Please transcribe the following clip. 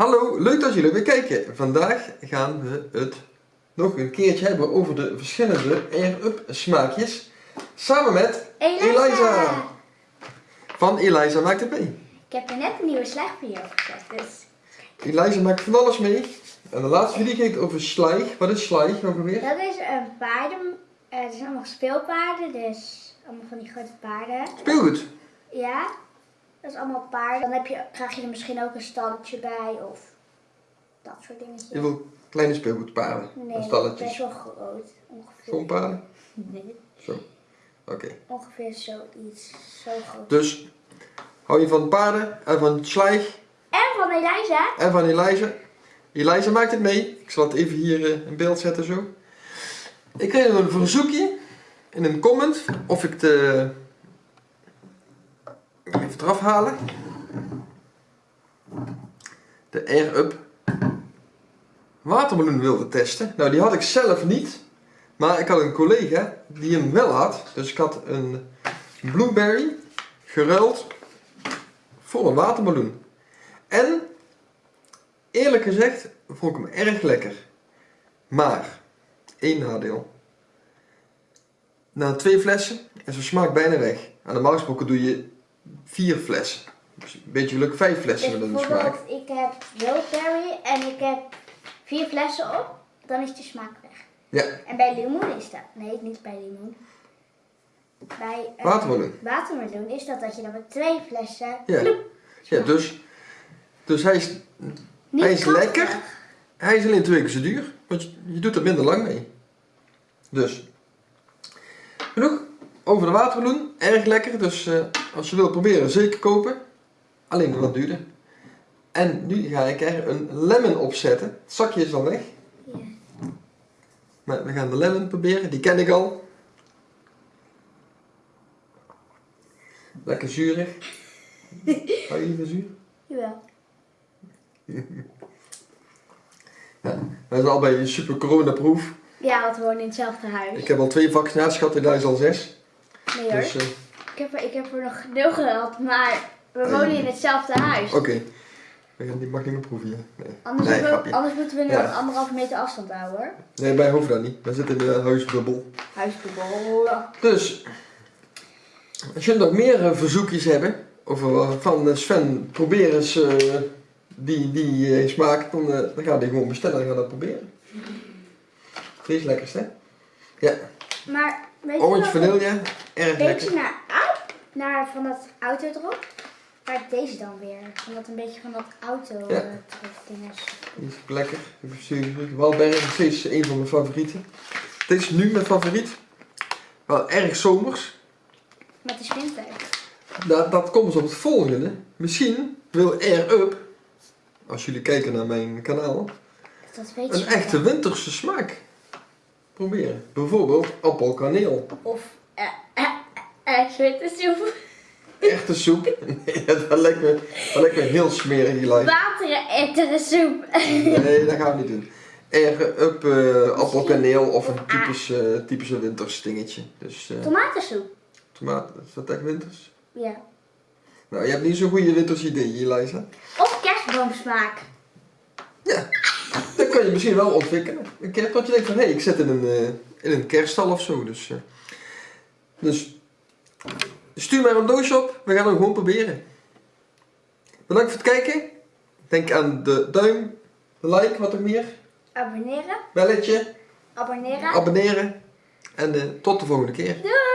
Hallo, leuk dat jullie weer kijken. Vandaag gaan we het nog een keertje hebben over de verschillende Air-Up smaakjes. Samen met Eliza. Eliza. Van Eliza maakt het mee. Ik heb er net een nieuwe slag voor jou gezet, dus... Eliza maakt van alles mee. En de laatste video ging het over slijg. Wat is slijg nog weer? Dat is een paarden... eh, Het zijn allemaal speelpaarden, dus allemaal van die grote paarden. Speelgoed. Ja, dat is allemaal paarden. Dan heb je, krijg je er misschien ook een stalletje bij of dat soort dingetjes. Je wil kleine speelgoedpaarden. Nee, en dat is stalletjes. best wel groot. Ongeveer. Paarden? Nee, Zo. Oké. ongeveer zoiets. Zo groot. Dus hou je van paarden en van slijg En van Eliza. en van Eliza. Eliza maakt het mee. Ik zal het even hier eh, in beeld zetten zo. Ik kreeg een verzoekje in een comment of ik de... Even eraf halen. De Air-Up watermeloen wilde testen. Nou, die had ik zelf niet. Maar ik had een collega die hem wel had. Dus ik had een blueberry geruild voor een watermeloen. En eerlijk gezegd vond ik hem erg lekker. Maar, één nadeel. Na twee flessen is de smaak bijna weg. Aan de gesproken doe je vier flessen. Dus een beetje geluk vijf flessen Dus met een smaak. bijvoorbeeld, ik heb Wildberry en ik heb vier flessen op, dan is de smaak weg. Ja, En bij limoen is dat, nee niet bij limoen. Bij eh, Watermeloen. watermeloen is dat dat je dan met twee flessen Ja. ja dus, dus hij is, niet Hij is krachtig. lekker. hij is alleen twee keer zo duur. Want je, je doet er minder lang mee. Dus, genoeg over de watermeloen. Erg lekker. Dus eh, als je wilt proberen, zeker kopen. Alleen wat duurder. En nu ga ik er een lemon op zetten. Het zakje is al weg. Ja. Maar we gaan de lemon proberen. Die ken ik al. Lekker zuurig. Hou je van zuur? Jawel. Ja, wij zijn al bij een super coronaproof. Ja, want we wonen in hetzelfde huis. Ik heb al twee vaccinaties gehad, al zes. Nee hoor, Dus, eh, heb er, ik heb er nog nul gehad, maar we wonen ja. in hetzelfde huis. oké. We gaan- Die mag niet meer proeven hier. Nee, Anders, nee we, anders moeten we nu Ja. anderhalve meter afstand houden hoor. Nee, wij hoeven dat niet. We zitten in de huisbubbel. Huisbubbel. Dus, als jullie nog meer eh, verzoekjes hebben, eh, van eh, Sven, probeer eens eh, die, die eh, smaak, dan, eh, dan gaan we die gewoon bestellen en gaan dat proberen. Die is lekkerst, hè? Ja, Maar weet je orange vanille, erg beetje lekker. naar, au- naar van dat auto erop. Maar deze dan weer. Van dat een beetje van dat auto Ja. eh, ding is. Die is lekker. Ik heb Walberg is steeds een van mijn favorieten. Dit is nu mijn favoriet. Wel erg zomers. Met de winter. Dat, dat komt op het volgende. Misschien wil Air Up, als jullie kijken naar mijn kanaal, Dat weet een je echte wel. winterse smaak proberen. Bijvoorbeeld appelkaneel. Of eh, zwarte soep. Echte soep. Nee, dat lijkt me, dat lijkt me heel smerig die lijst. Wateren ettere soep. Nee, dat gaan we niet doen. Air Up eh, appelkaneel of een eh, typische winters dingetje. Dus eh Tomatensoep. tomaten, is dat echt winters? Ja. Nou, je hebt niet zo'n goede winters idee, Eliza. Of kerstboomsmaak. Ja, dat kan je misschien wel ontwikkelen. Een keer dat je denkt van, hé, ik zit in een, eh, in een kerststal of zo. Dus, dus stuur maar een doosje op. We gaan hem gewoon proberen. Bedankt voor het kijken. Denk aan de duim, de like, wat er meer. Abonneren. Belletje, Abonneren. abonneren. En eh, tot de volgende keer. Doei.